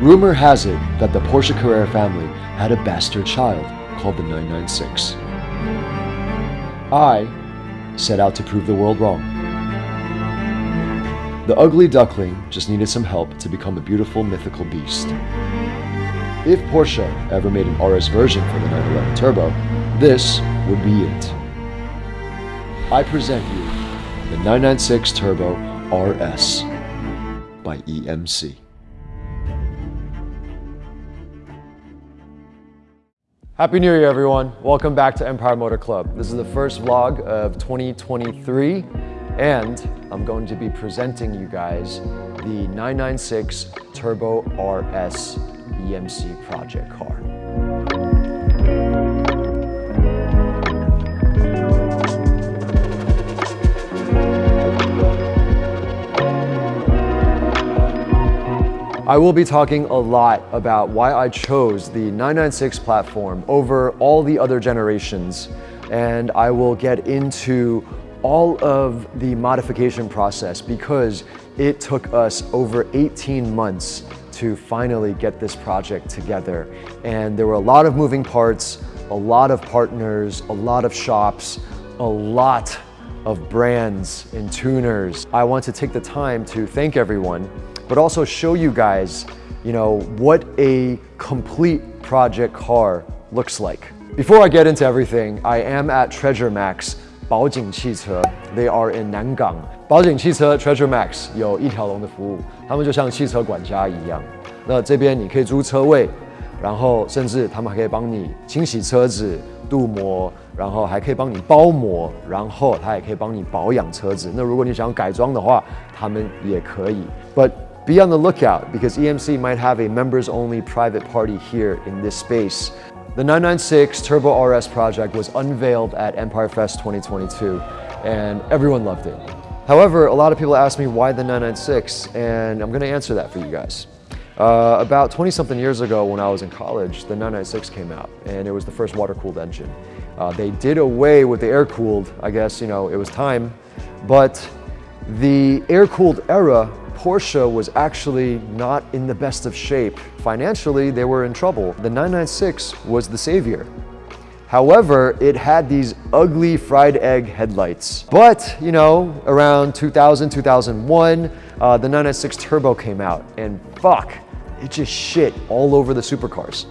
Rumor has it that the Porsche Carrera family had a bastard child called the 996. I set out to prove the world wrong. The ugly duckling just needed some help to become a beautiful mythical beast. If Porsche ever made an RS version for the 911 Turbo, this would be it. I present you the 996 Turbo RS by EMC. Happy New Year, everyone. Welcome back to Empire Motor Club. This is the first vlog of 2023, and I'm going to be presenting you guys the 996 Turbo RS EMC project car. I will be talking a lot about why I chose the 996 platform over all the other generations and I will get into all of the modification process because it took us over 18 months to finally get this project together. And there were a lot of moving parts, a lot of partners, a lot of shops, a lot of brands and tuners. I want to take the time to thank everyone but also show you guys, you know, what a complete project car looks like. Before I get into everything, I am at Treasure Max 宝景汽车 They are in 南港。宝景汽车 Treasure Max 有一条龙的服务，他们就像汽车管家一样。那这边你可以租车位，然后甚至他们还可以帮你清洗车子、镀膜，然后还可以帮你包膜，然后他也可以帮你保养车子。那如果你想改装的话，他们也可以。But be on the lookout because EMC might have a members only private party here in this space. The 996 Turbo RS project was unveiled at Empire Fest 2022 and everyone loved it. However, a lot of people ask me why the 996 and I'm gonna answer that for you guys. Uh, about 20 something years ago when I was in college, the 996 came out and it was the first water-cooled engine. Uh, they did away with the air-cooled, I guess, you know, it was time, but the air-cooled era Porsche was actually not in the best of shape. Financially, they were in trouble. The 996 was the savior. However, it had these ugly fried egg headlights. But, you know, around 2000, 2001, uh, the 996 Turbo came out and fuck, it just shit all over the supercars.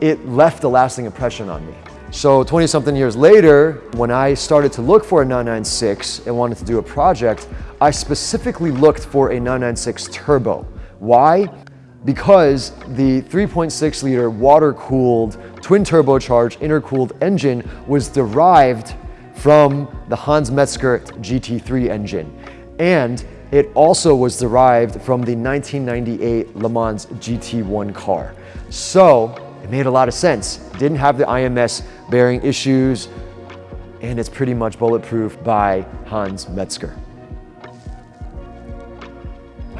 It left a lasting impression on me. So 20 something years later, when I started to look for a 996 and wanted to do a project, I specifically looked for a 996 turbo. Why? Because the 3.6 liter water-cooled, twin turbocharged, intercooled engine was derived from the Hans Mezger GT3 engine. And it also was derived from the 1998 Le Mans GT1 car. So it made a lot of sense. Didn't have the IMS bearing issues, and it's pretty much bulletproof by Hans Mezger.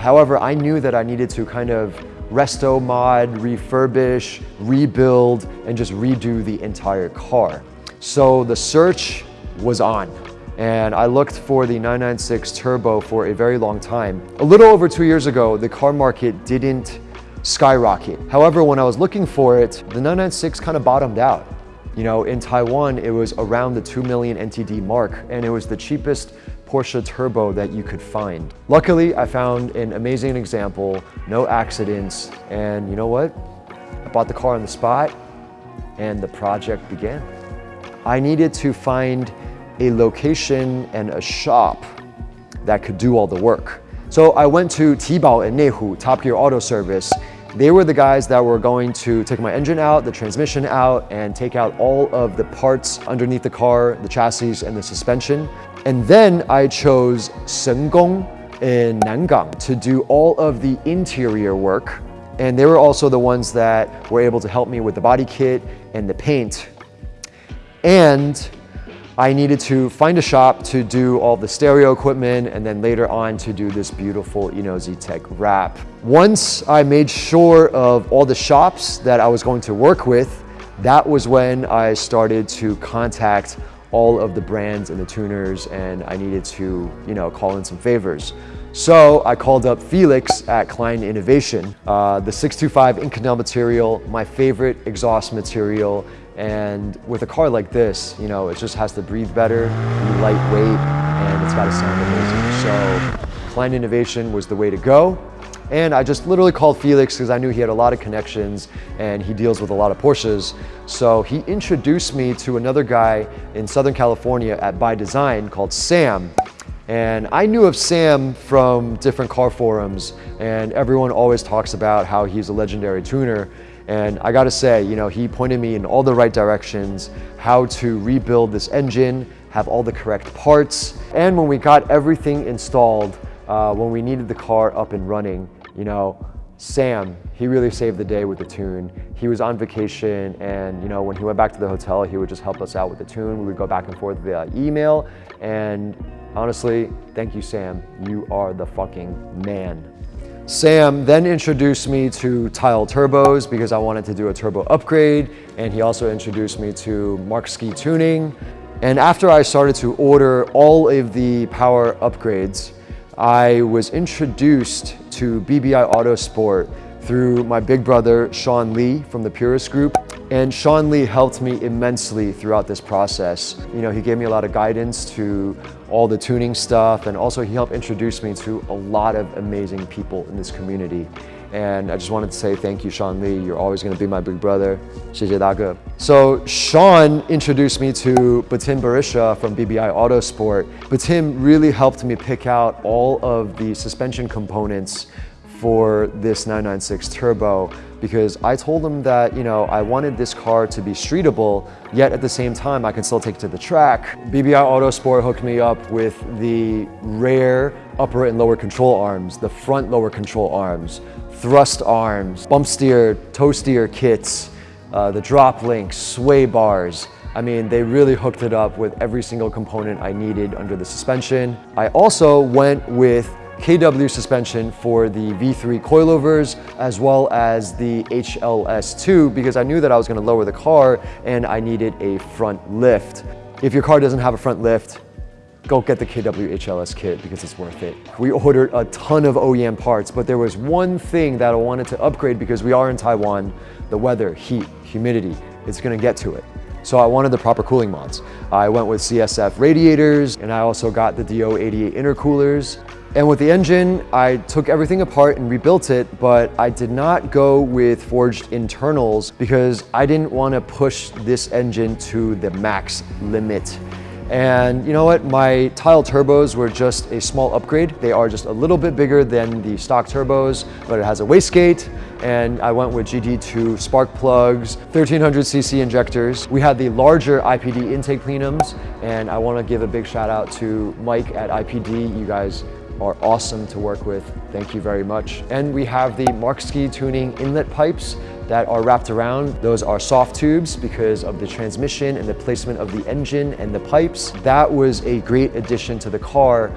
However, I knew that I needed to kind of resto mod, refurbish, rebuild, and just redo the entire car. So the search was on and I looked for the 996 Turbo for a very long time. A little over two years ago, the car market didn't skyrocket. However, when I was looking for it, the 996 kind of bottomed out. You know, in Taiwan, it was around the 2 million NTD mark, and it was the cheapest Porsche Turbo that you could find. Luckily, I found an amazing example, no accidents, and you know what? I bought the car on the spot, and the project began. I needed to find a location and a shop that could do all the work. So I went to Tibao and Neihu, Top Gear Auto Service, they were the guys that were going to take my engine out, the transmission out, and take out all of the parts underneath the car, the chassis, and the suspension. And then I chose Sengong in Nangang to do all of the interior work. And they were also the ones that were able to help me with the body kit and the paint. And I needed to find a shop to do all the stereo equipment and then later on to do this beautiful Eno Tech wrap. Once I made sure of all the shops that I was going to work with, that was when I started to contact all of the brands and the tuners and I needed to, you know, call in some favors. So I called up Felix at Kline Innovation. Uh, the 625 Inconel material, my favorite exhaust material, and with a car like this, you know, it just has to breathe better, be lightweight, and it's got to sound amazing. So Kline Innovation was the way to go. And I just literally called Felix because I knew he had a lot of connections and he deals with a lot of Porsches. So he introduced me to another guy in Southern California at By Design called Sam. And I knew of Sam from different car forums and everyone always talks about how he's a legendary tuner. And I gotta say, you know, he pointed me in all the right directions, how to rebuild this engine, have all the correct parts. And when we got everything installed, uh, when we needed the car up and running, you know, Sam, he really saved the day with the tune. He was on vacation and, you know, when he went back to the hotel, he would just help us out with the tune. We would go back and forth via email. And honestly, thank you, Sam. You are the fucking man. Sam then introduced me to Tile Turbos because I wanted to do a turbo upgrade. And he also introduced me to Markski Tuning. And after I started to order all of the power upgrades, I was introduced to BBI Autosport through my big brother, Sean Lee from the Purist Group. And Sean Lee helped me immensely throughout this process. You know, he gave me a lot of guidance to all the tuning stuff and also he helped introduce me to a lot of amazing people in this community. And I just wanted to say thank you, Sean Lee. You're always going to be my big brother. So Sean introduced me to Betim Berisha from BBI Autosport. Batim really helped me pick out all of the suspension components for this 996 Turbo because I told him that, you know, I wanted this car to be streetable, yet at the same time, I can still take it to the track. BBI Autosport hooked me up with the rare upper and lower control arms, the front lower control arms, thrust arms, bump steer, toe steer kits, uh, the drop links, sway bars. I mean, they really hooked it up with every single component I needed under the suspension. I also went with KW suspension for the V3 coilovers as well as the HLS2 because I knew that I was going to lower the car and I needed a front lift. If your car doesn't have a front lift, go get the KW HLS kit because it's worth it. We ordered a ton of OEM parts, but there was one thing that I wanted to upgrade because we are in Taiwan, the weather, heat, humidity, it's gonna get to it. So I wanted the proper cooling mods. I went with CSF radiators and I also got the DO88 intercoolers. And with the engine, I took everything apart and rebuilt it, but I did not go with forged internals because I didn't want to push this engine to the max limit. And you know what? My tile turbos were just a small upgrade. They are just a little bit bigger than the stock turbos, but it has a wastegate. And I went with GD2 spark plugs, 1300cc injectors. We had the larger IPD intake plenums, and I want to give a big shout out to Mike at IPD. You guys are awesome to work with. Thank you very much. And we have the Markski tuning inlet pipes that are wrapped around. Those are soft tubes because of the transmission and the placement of the engine and the pipes. That was a great addition to the car.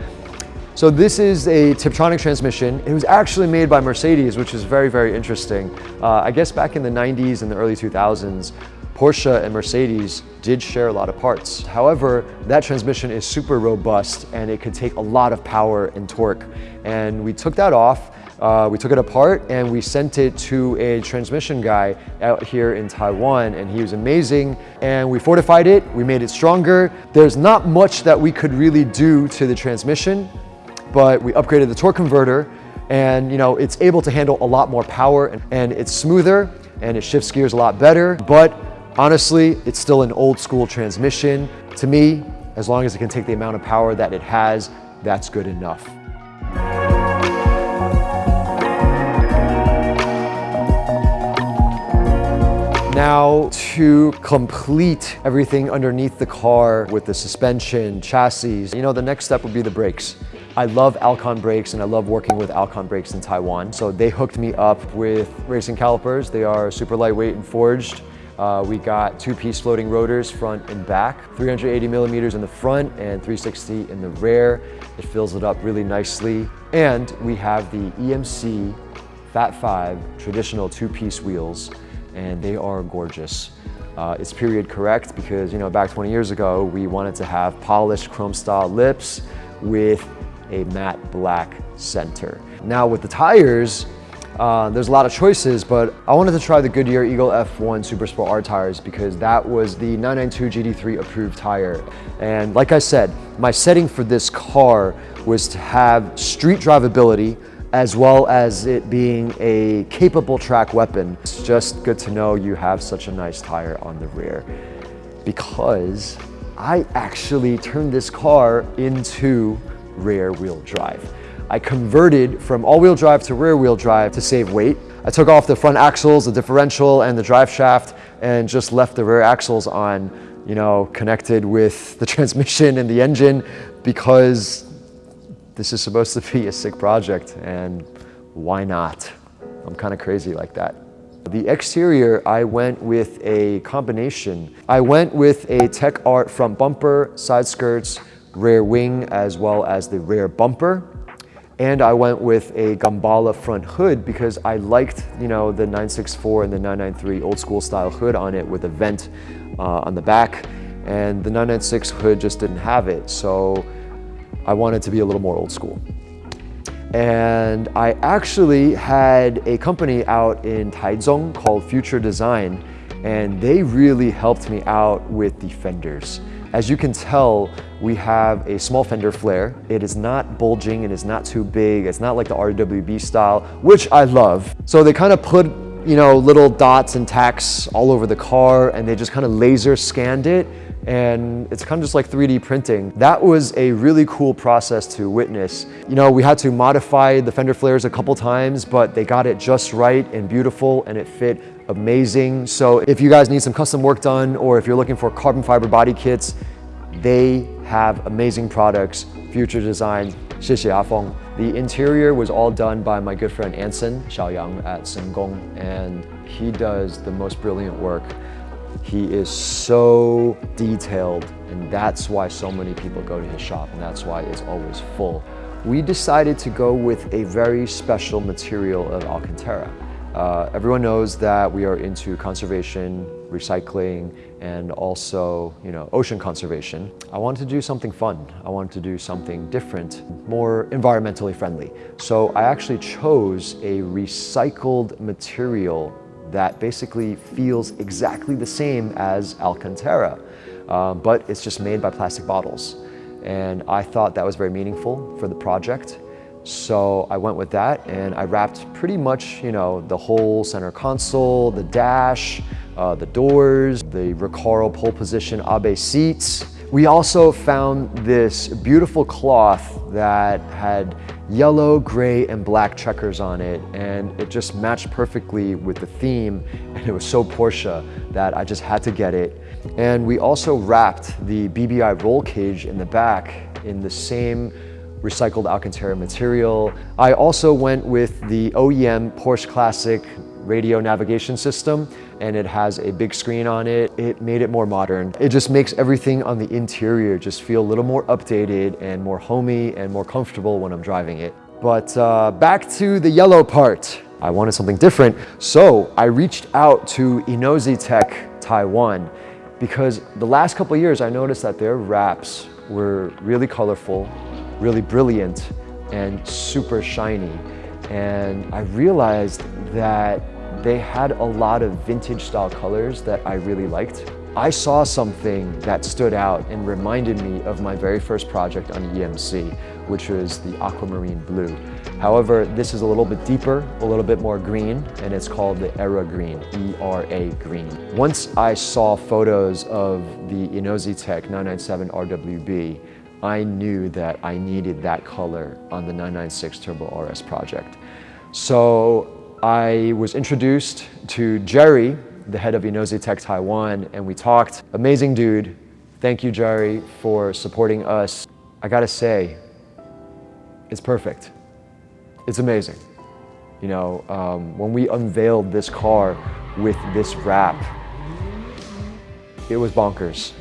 So this is a Tiptronic transmission. It was actually made by Mercedes, which is very, very interesting. Uh, I guess back in the 90s and the early 2000s, Porsche and Mercedes did share a lot of parts. However, that transmission is super robust and it could take a lot of power and torque. And we took that off, uh, we took it apart and we sent it to a transmission guy out here in Taiwan and he was amazing. And we fortified it, we made it stronger. There's not much that we could really do to the transmission, but we upgraded the torque converter and you know it's able to handle a lot more power and, and it's smoother and it shifts gears a lot better. But Honestly, it's still an old school transmission. To me, as long as it can take the amount of power that it has, that's good enough. Now to complete everything underneath the car with the suspension, chassis, you know, the next step would be the brakes. I love Alcon brakes and I love working with Alcon brakes in Taiwan. So they hooked me up with racing calipers. They are super lightweight and forged. Uh, we got two-piece floating rotors front and back, 380 millimeters in the front and 360 in the rear. It fills it up really nicely. And we have the EMC Fat 5 traditional two-piece wheels, and they are gorgeous. Uh, it's period correct because, you know, back 20 years ago, we wanted to have polished chrome style lips with a matte black center. Now with the tires, uh, there's a lot of choices, but I wanted to try the Goodyear Eagle F1 Super Sport R tires because that was the 992 GT3 approved tire. And like I said, my setting for this car was to have street drivability as well as it being a capable track weapon. It's just good to know you have such a nice tire on the rear because I actually turned this car into rear wheel drive. I converted from all-wheel drive to rear-wheel drive to save weight. I took off the front axles, the differential, and the drive shaft, and just left the rear axles on, you know, connected with the transmission and the engine because this is supposed to be a sick project, and why not? I'm kind of crazy like that. The exterior, I went with a combination. I went with a Tech Art front bumper, side skirts, rear wing, as well as the rear bumper. And I went with a Gemballa front hood because I liked, you know, the 964 and the 993 old school style hood on it with a vent uh, on the back. And the 996 hood just didn't have it. So I wanted to be a little more old school. And I actually had a company out in Taichung called Future Design, and they really helped me out with the fenders. As you can tell, we have a small fender flare. It is not bulging, and it is not too big. It's not like the RWB style, which I love. So they kind of put you know, little dots and tacks all over the car and they just kind of laser scanned it and it's kind of just like 3D printing. That was a really cool process to witness. You know, we had to modify the fender flares a couple times, but they got it just right and beautiful and it fit amazing. So if you guys need some custom work done or if you're looking for carbon fiber body kits, they have amazing products, future designs, Xie The interior was all done by my good friend Anson Xiaoyang at Sengong, and he does the most brilliant work. He is so detailed, and that's why so many people go to his shop, and that's why it's always full. We decided to go with a very special material of Alcantara. Uh, everyone knows that we are into conservation, recycling, and also, you know, ocean conservation. I wanted to do something fun. I wanted to do something different, more environmentally friendly. So I actually chose a recycled material that basically feels exactly the same as Alcantara, uh, but it's just made by plastic bottles. And I thought that was very meaningful for the project. So I went with that and I wrapped pretty much, you know, the whole center console, the dash, uh, the doors, the Recaro pole position Abe seats. We also found this beautiful cloth that had yellow, gray, and black checkers on it, and it just matched perfectly with the theme, and it was so Porsche that I just had to get it. And we also wrapped the BBI roll cage in the back in the same recycled Alcantara material. I also went with the OEM Porsche Classic radio navigation system and it has a big screen on it. It made it more modern. It just makes everything on the interior just feel a little more updated and more homey and more comfortable when I'm driving it. But uh, back to the yellow part. I wanted something different, so I reached out to Inozetek Taiwan because the last couple years I noticed that their wraps were really colorful, really brilliant and super shiny. And I realized that they had a lot of vintage style colors that I really liked. I saw something that stood out and reminded me of my very first project on EMC, which was the aquamarine blue. However, this is a little bit deeper, a little bit more green, and it's called the Era Green, E-R-A Green. Once I saw photos of the Inozetek 997 RWB, I knew that I needed that color on the 996 Turbo RS project. So I was introduced to Jerry, the head of Inozetek Taiwan, and we talked. Amazing dude. Thank you, Jerry, for supporting us. I gotta say, it's perfect. It's amazing. You know, um, when we unveiled this car with this wrap, it was bonkers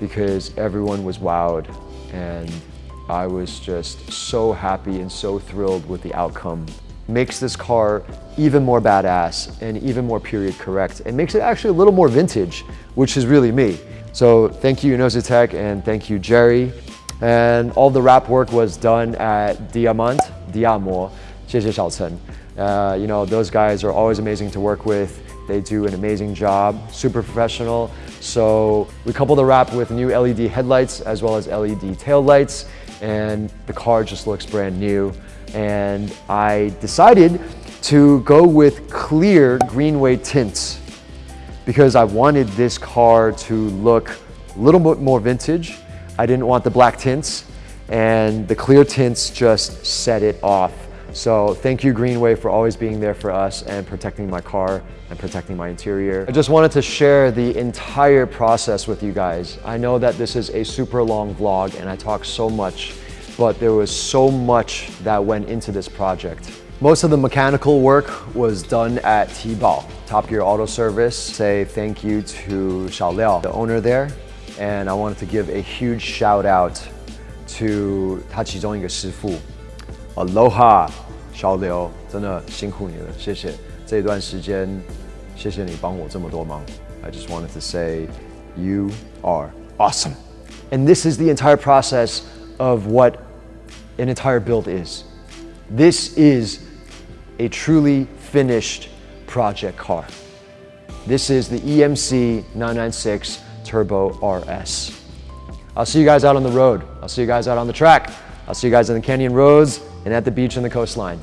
because everyone was wowed and I was just so happy and so thrilled with the outcome makes this car even more badass and even more period correct. and makes it actually a little more vintage, which is really me. So thank you Inozetek and thank you Jerry. And all the wrap work was done at Diamant, Diamo, 谢谢小陈. Uh, you know, those guys are always amazing to work with. They do an amazing job, super professional. So we couple the wrap with new LED headlights as well as LED tail lights and the car just looks brand new. And I decided to go with clear Greenway tints because I wanted this car to look a little bit more vintage. I didn't want the black tints and the clear tints just set it off. So thank you Greenway for always being there for us and protecting my car and protecting my interior. I just wanted to share the entire process with you guys. I know that this is a super long vlog and I talk so much, but there was so much that went into this project. Most of the mechanical work was done at T-Bao, Top Gear Auto Service. Say thank you to Xiao Liao, the owner there. And I wanted to give a huge shout out to 他其中一个师傅 Aloha 小刘，真的辛苦你了，谢谢。这段时间，谢谢你帮我这么多忙。I just wanted to say you are awesome. And this is the entire process of what an entire build is. This is a truly finished project car. This is the EMC 996 Turbo RS. I'll see you guys out on the road. I'll see you guys out on the track. I'll see you guys in the canyon roads and at the beach and the coastline.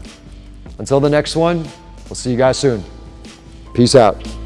Until the next one, we'll see you guys soon. Peace out.